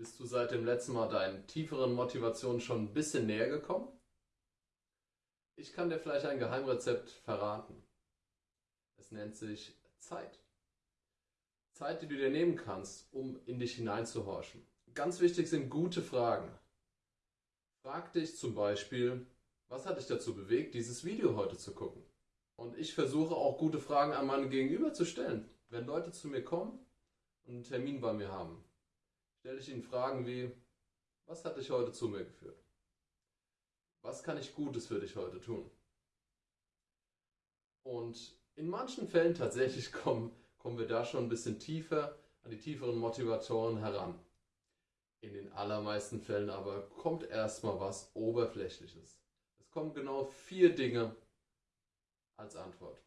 Bist du seit dem letzten Mal deinen tieferen Motivationen schon ein bisschen näher gekommen? Ich kann dir vielleicht ein Geheimrezept verraten. Es nennt sich Zeit. Zeit, die du dir nehmen kannst, um in dich hineinzuhorchen. Ganz wichtig sind gute Fragen. Frag dich zum Beispiel, was hat dich dazu bewegt, dieses Video heute zu gucken? Und ich versuche auch gute Fragen an meinen Gegenüber zu stellen. Wenn Leute zu mir kommen und einen Termin bei mir haben, stelle ich ihnen Fragen wie, was hat dich heute zu mir geführt? Was kann ich Gutes für dich heute tun? Und in manchen Fällen tatsächlich kommen, kommen wir da schon ein bisschen tiefer an die tieferen Motivatoren heran. In den allermeisten Fällen aber kommt erstmal was Oberflächliches. Es kommen genau vier Dinge als Antwort.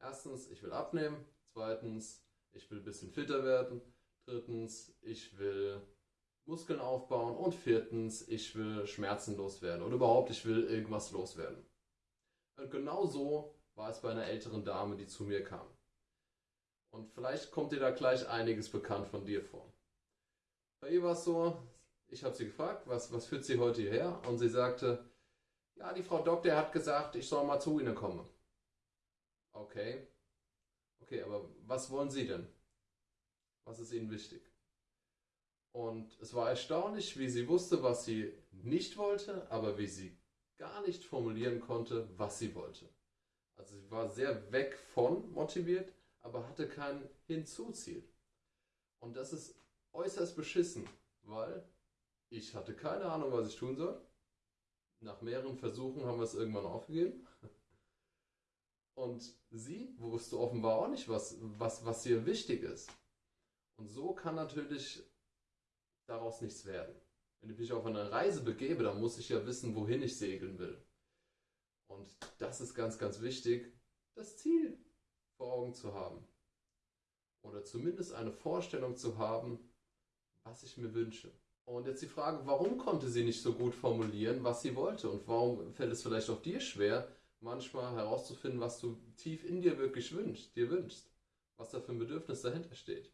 Erstens, ich will abnehmen. Zweitens, ich will ein bisschen fitter werden. Drittens, ich will Muskeln aufbauen. Und viertens, ich will Schmerzen loswerden. Oder überhaupt, ich will irgendwas loswerden. Und genau so war es bei einer älteren Dame, die zu mir kam. Und vielleicht kommt dir da gleich einiges bekannt von dir vor. Bei ihr war es so, ich habe sie gefragt, was, was führt sie heute hierher? Und sie sagte, ja, die Frau Doktor hat gesagt, ich soll mal zu Ihnen kommen. Okay. Okay, aber was wollen Sie denn? Was ist Ihnen wichtig? Und es war erstaunlich, wie sie wusste, was sie nicht wollte, aber wie sie gar nicht formulieren konnte, was sie wollte. Also sie war sehr weg von motiviert, aber hatte kein Hinzuziel. Und das ist äußerst beschissen, weil ich hatte keine Ahnung, was ich tun soll. Nach mehreren Versuchen haben wir es irgendwann aufgegeben. Und sie wusste offenbar auch nicht, was, was, was ihr wichtig ist. Und so kann natürlich daraus nichts werden. Wenn ich mich auf eine Reise begebe, dann muss ich ja wissen, wohin ich segeln will. Und das ist ganz, ganz wichtig, das Ziel vor Augen zu haben. Oder zumindest eine Vorstellung zu haben, was ich mir wünsche. Und jetzt die Frage, warum konnte sie nicht so gut formulieren, was sie wollte? Und warum fällt es vielleicht auch dir schwer, manchmal herauszufinden, was du tief in dir wirklich wünschst, dir wünschst, was da für ein Bedürfnis dahinter steht.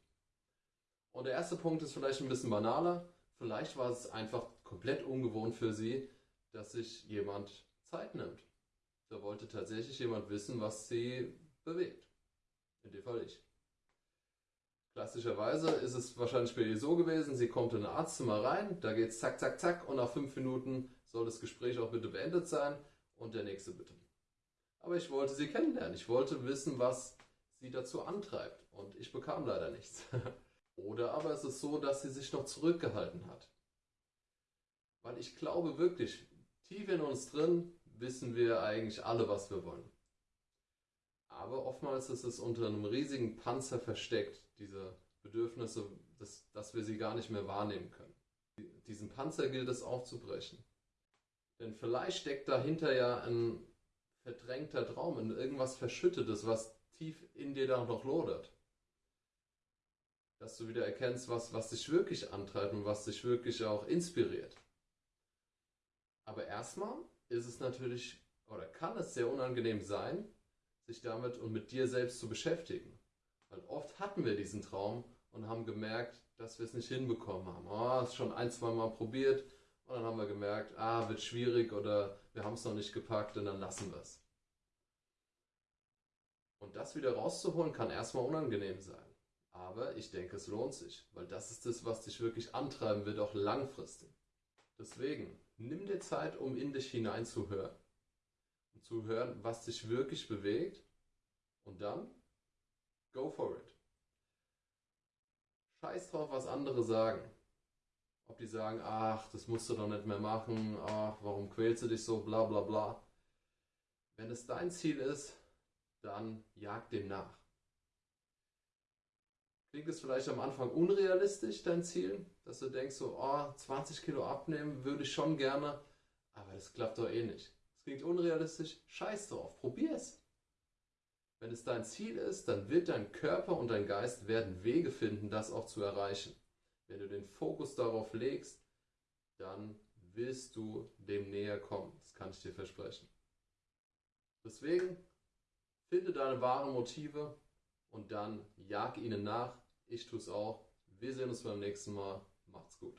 Und der erste Punkt ist vielleicht ein bisschen banaler. Vielleicht war es einfach komplett ungewohnt für sie, dass sich jemand Zeit nimmt. Da wollte tatsächlich jemand wissen, was sie bewegt. In dem Fall ich. Klassischerweise ist es wahrscheinlich bei ihr so gewesen, sie kommt in ein Arztzimmer rein, da geht es zack, zack, zack und nach fünf Minuten soll das Gespräch auch bitte beendet sein und der nächste bitte. Aber ich wollte sie kennenlernen. Ich wollte wissen, was sie dazu antreibt. Und ich bekam leider nichts. Oder aber es ist so, dass sie sich noch zurückgehalten hat. Weil ich glaube wirklich, tief in uns drin wissen wir eigentlich alle, was wir wollen. Aber oftmals ist es unter einem riesigen Panzer versteckt, diese Bedürfnisse, dass, dass wir sie gar nicht mehr wahrnehmen können. Diesen Panzer gilt es aufzubrechen. Denn vielleicht steckt dahinter ja ein verdrängter Traum, irgendwas Verschüttetes, was tief in dir da noch lodert. Dass du wieder erkennst, was, was dich wirklich antreibt und was dich wirklich auch inspiriert. Aber erstmal ist es natürlich, oder kann es sehr unangenehm sein, sich damit und mit dir selbst zu beschäftigen. Weil oft hatten wir diesen Traum und haben gemerkt, dass wir es nicht hinbekommen haben. Oh, es schon ein, zwei Mal probiert, und dann haben wir gemerkt, ah, wird schwierig oder wir haben es noch nicht gepackt und dann lassen wir es. Und das wieder rauszuholen kann erstmal unangenehm sein. Aber ich denke, es lohnt sich, weil das ist das, was dich wirklich antreiben wird, auch langfristig. Deswegen, nimm dir Zeit, um in dich hineinzuhören. Und zu hören, was dich wirklich bewegt. Und dann, go for it. Scheiß drauf, was andere sagen. Ob die sagen, ach, das musst du doch nicht mehr machen, ach, warum quälst du dich so, bla bla bla. Wenn es dein Ziel ist, dann jag dem nach. Klingt es vielleicht am Anfang unrealistisch, dein Ziel? Dass du denkst so, oh, 20 Kilo abnehmen würde ich schon gerne, aber das klappt doch eh nicht. Es klingt unrealistisch, scheiß drauf, probier es. Wenn es dein Ziel ist, dann wird dein Körper und dein Geist werden Wege finden, das auch zu erreichen. Wenn du den Fokus darauf legst, dann wirst du dem näher kommen. Das kann ich dir versprechen. Deswegen finde deine wahren Motive und dann jag ihnen nach. Ich tue es auch. Wir sehen uns beim nächsten Mal. Macht's gut.